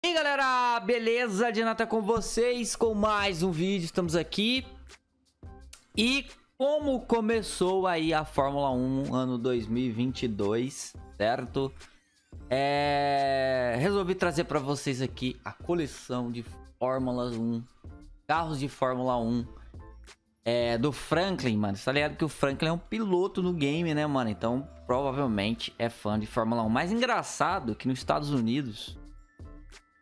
E aí galera, beleza? Dinata com vocês com mais um vídeo, estamos aqui E como começou aí a Fórmula 1 ano 2022, certo? É... Resolvi trazer para vocês aqui a coleção de Fórmula 1 Carros de Fórmula 1 é, do Franklin, mano Você tá ligado que o Franklin é um piloto no game, né, mano? Então provavelmente é fã de Fórmula 1 Mais engraçado que nos Estados Unidos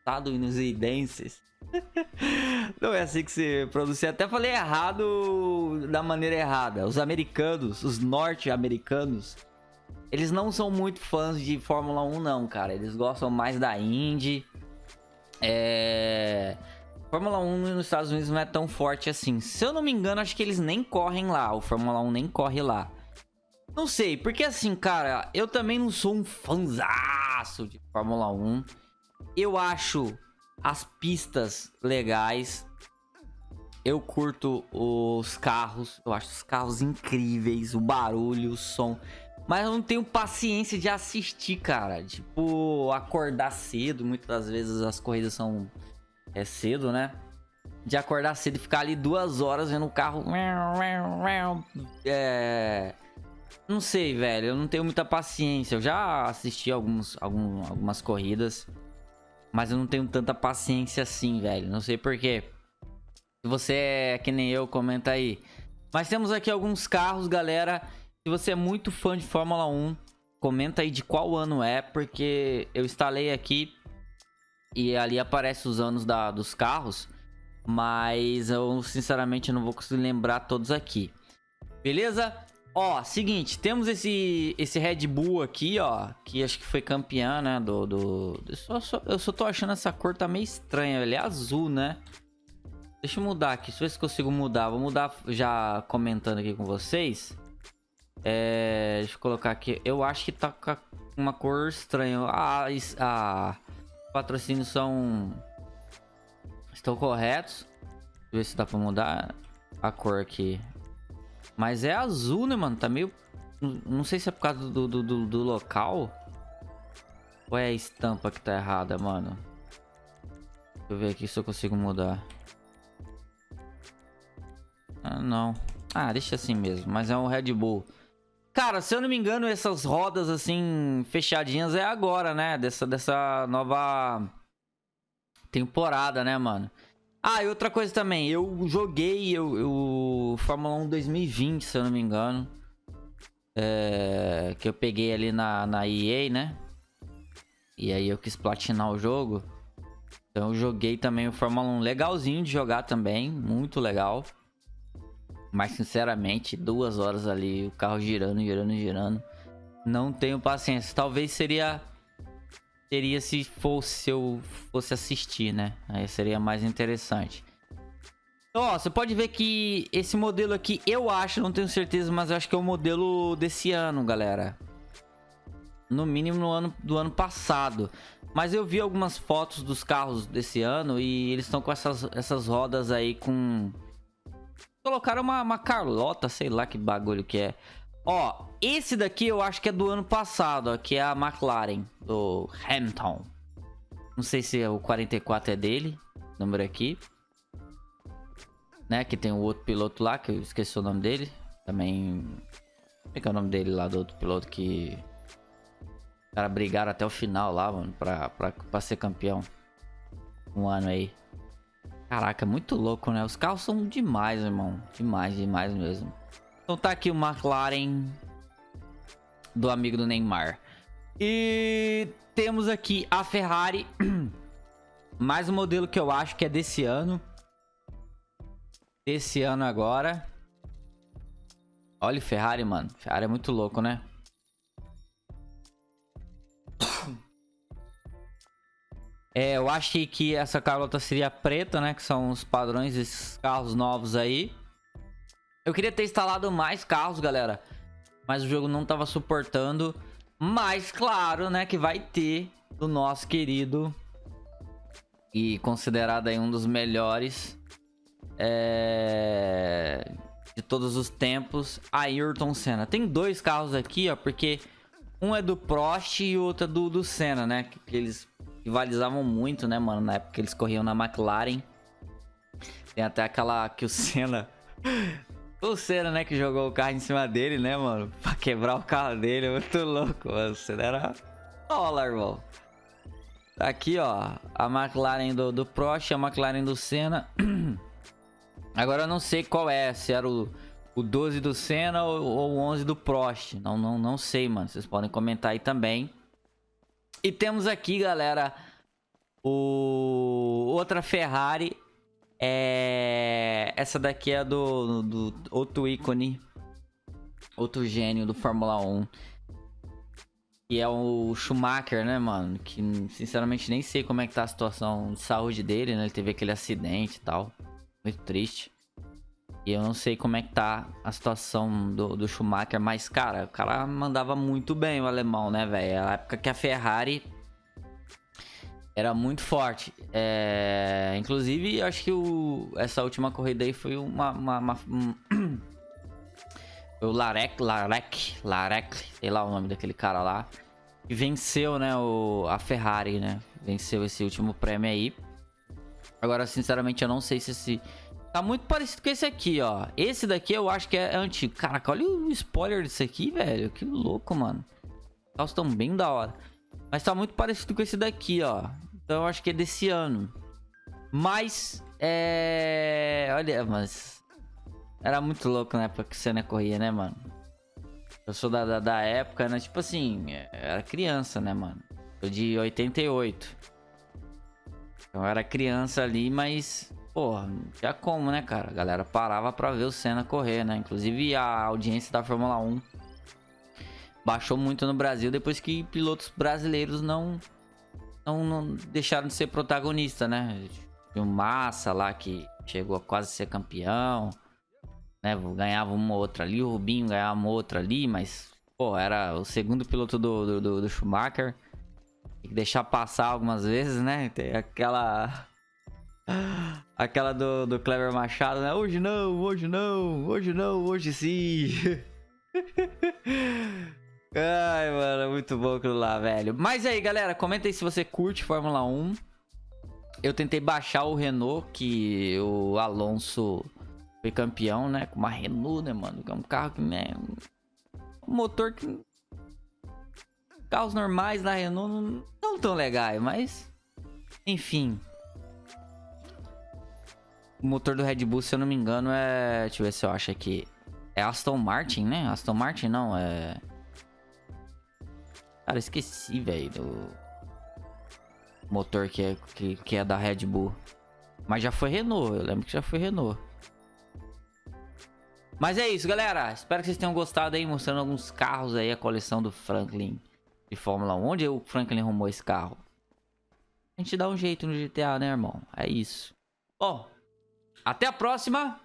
estadunidenses. Não é assim que se pronuncia. Até falei errado da maneira errada. Os americanos, os norte-americanos, eles não são muito fãs de Fórmula 1 não, cara. Eles gostam mais da Indy. É... Fórmula 1 nos Estados Unidos não é tão forte assim. Se eu não me engano, acho que eles nem correm lá. O Fórmula 1 nem corre lá. Não sei, porque assim, cara, eu também não sou um fanzaço de Fórmula 1. Eu acho as pistas legais. Eu curto os carros. Eu acho os carros incríveis. O barulho, o som. Mas eu não tenho paciência de assistir, cara. Tipo, acordar cedo. Muitas das vezes as corridas são é cedo, né? De acordar cedo e ficar ali duas horas vendo o carro. É. Não sei, velho. Eu não tenho muita paciência. Eu já assisti alguns, algum, algumas corridas. Mas eu não tenho tanta paciência assim, velho. Não sei porquê. Se você é que nem eu, comenta aí. Mas temos aqui alguns carros, galera. Se você é muito fã de Fórmula 1, comenta aí de qual ano é. Porque eu instalei aqui e ali aparece os anos da, dos carros. Mas eu, sinceramente, não vou conseguir lembrar todos aqui. Beleza? Ó, seguinte, temos esse, esse Red Bull aqui, ó, que acho que foi campeã, né, do... do eu, só, só, eu só tô achando essa cor tá meio estranha, ele é azul, né? Deixa eu mudar aqui, deixa eu ver se consigo mudar. Vou mudar já comentando aqui com vocês. É, deixa eu colocar aqui. Eu acho que tá com uma cor estranha. Ah, ah, patrocínios são... Estão corretos. Deixa eu ver se dá pra mudar a cor aqui. Mas é azul, né, mano? Tá meio... Não sei se é por causa do, do, do, do local. Ou é a estampa que tá errada, mano? Deixa eu ver aqui se eu consigo mudar. Ah, não. Ah, deixa assim mesmo. Mas é um Red Bull. Cara, se eu não me engano, essas rodas assim, fechadinhas é agora, né? Dessa, dessa nova temporada, né, mano? Ah, e outra coisa também, eu joguei o Fórmula 1 2020, se eu não me engano. É, que eu peguei ali na, na EA, né? E aí eu quis platinar o jogo. Então eu joguei também o Fórmula 1 legalzinho de jogar também, muito legal. Mas sinceramente, duas horas ali, o carro girando, girando, girando. Não tenho paciência. Talvez seria seria se fosse se eu fosse assistir, né? Aí seria mais interessante. Ó, você pode ver que esse modelo aqui, eu acho, não tenho certeza, mas eu acho que é o modelo desse ano, galera. No mínimo no ano do ano passado. Mas eu vi algumas fotos dos carros desse ano e eles estão com essas, essas rodas aí com... Colocaram uma, uma Carlota, sei lá que bagulho que é. Ó, esse daqui eu acho que é do ano passado, ó, que é a McLaren, do Hamilton. Não sei se o 44 é dele, número aqui. Né, que tem o outro piloto lá, que eu esqueci o nome dele. Também... Como é que é o nome dele lá, do outro piloto que... Os caras brigaram até o final lá, mano, pra, pra, pra ser campeão. Um ano aí. Caraca, muito louco, né? Os carros são demais, irmão. Demais, demais mesmo. Então tá aqui o McLaren do amigo do Neymar. E temos aqui a Ferrari. Mais um modelo que eu acho que é desse ano. Desse ano agora. Olha o Ferrari, mano. Ferrari é muito louco, né? É, eu achei que essa Carlota seria preta, né? Que são os padrões desses carros novos aí. Eu queria ter instalado mais carros, galera. Mas o jogo não tava suportando. Mas, claro, né, que vai ter do nosso querido e considerado aí um dos melhores é... de todos os tempos, Ayrton Senna. Tem dois carros aqui, ó, porque um é do Prost e o outro é do, do Senna, né? Que, que eles rivalizavam muito, né, mano? Na época eles corriam na McLaren. Tem até aquela que o Senna... o Senna, né, que jogou o carro em cima dele, né, mano? Pra quebrar o carro dele. Muito louco, mano. O Senna era... Olha, irmão. Tá aqui, ó. A McLaren do, do Prost, a McLaren do Senna. Agora eu não sei qual é. Se era o, o 12 do Senna ou, ou o 11 do Prost. Não, não, não sei, mano. Vocês podem comentar aí também. E temos aqui, galera, o outra Ferrari. É... Essa daqui é do, do outro ícone, outro gênio do Fórmula 1. Que é o Schumacher, né, mano? Que sinceramente nem sei como é que tá a situação de saúde dele, né? Ele teve aquele acidente e tal. Muito triste. E eu não sei como é que tá a situação do, do Schumacher, mas, cara, o cara mandava muito bem o alemão, né, velho? A época que a Ferrari era muito forte. É... Inclusive, acho que o... essa última corrida aí foi uma... uma, uma um... o Larek, Larek, Larek, sei lá o nome daquele cara lá. Que venceu, né, o... a Ferrari, né? Venceu esse último prêmio aí. Agora, sinceramente, eu não sei se esse... Tá muito parecido com esse aqui, ó. Esse daqui eu acho que é antigo. Caraca, olha o spoiler desse aqui, velho. Que louco, mano. Os carros bem da hora. Mas tá muito parecido com esse daqui, ó. Então eu acho que é desse ano. Mas, é... Olha, mas... Era muito louco na época que o Senna corria, né, mano? Eu sou da, da, da época, né? Tipo assim, era criança, né, mano? Sou de 88. Então eu era criança ali, mas... Porra, tinha como, né, cara? A galera parava pra ver o Senna correr, né? Inclusive a audiência da Fórmula 1 baixou muito no Brasil depois que pilotos brasileiros não não, não deixaram de ser protagonista, né? Tinha o Massa lá que chegou a quase ser campeão, né? Ganhava uma outra ali, o Rubinho ganhava uma outra ali, mas, pô, era o segundo piloto do, do, do Schumacher. Tem que deixar passar algumas vezes, né? Tem aquela. Aquela do, do Clever Machado, né? Hoje não, hoje não, hoje não, hoje sim. Ai, mano, muito bom aquilo lá, velho. Mas aí, galera, comenta aí se você curte Fórmula 1. Eu tentei baixar o Renault, que o Alonso foi campeão, né? Com uma Renault, né, mano? Que é um carro que, né? Um motor que... Carros normais da Renault não, não tão legais, mas... Enfim. O motor do Red Bull, se eu não me engano, é... Deixa eu ver se eu acho aqui. É Aston Martin, né? Aston Martin não, é... Cara, esqueci, velho, do motor que é, que, que é da Red Bull. Mas já foi Renault, eu lembro que já foi Renault. Mas é isso, galera. Espero que vocês tenham gostado aí, mostrando alguns carros aí, a coleção do Franklin de Fórmula 1. Onde o Franklin arrumou esse carro? A gente dá um jeito no GTA, né, irmão? É isso. Bom, até a próxima.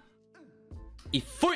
E fui!